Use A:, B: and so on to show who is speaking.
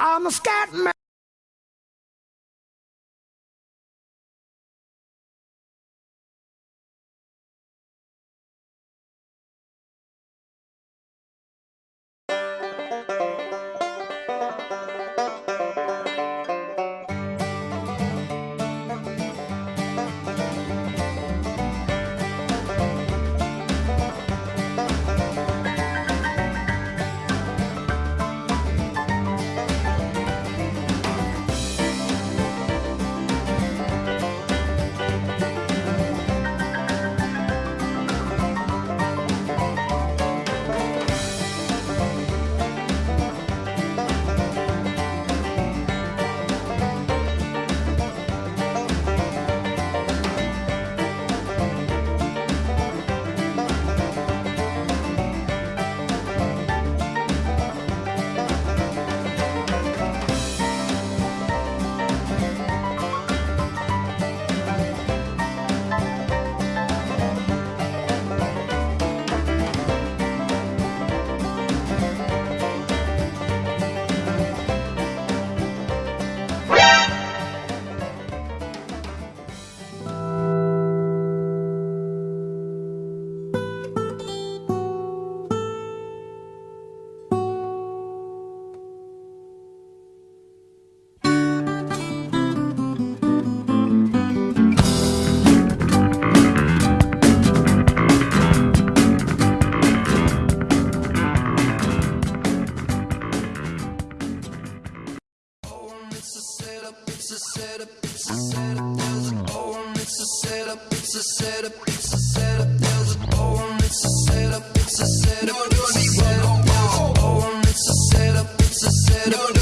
A: I'm a scat man.
B: Setup, it's a setup. There's a oh, it's a setup, it's a setup, it's a setup. There's a oh, it's a setup, it's a setup, it's a setup. There's a oh, it's a setup, it's a setup,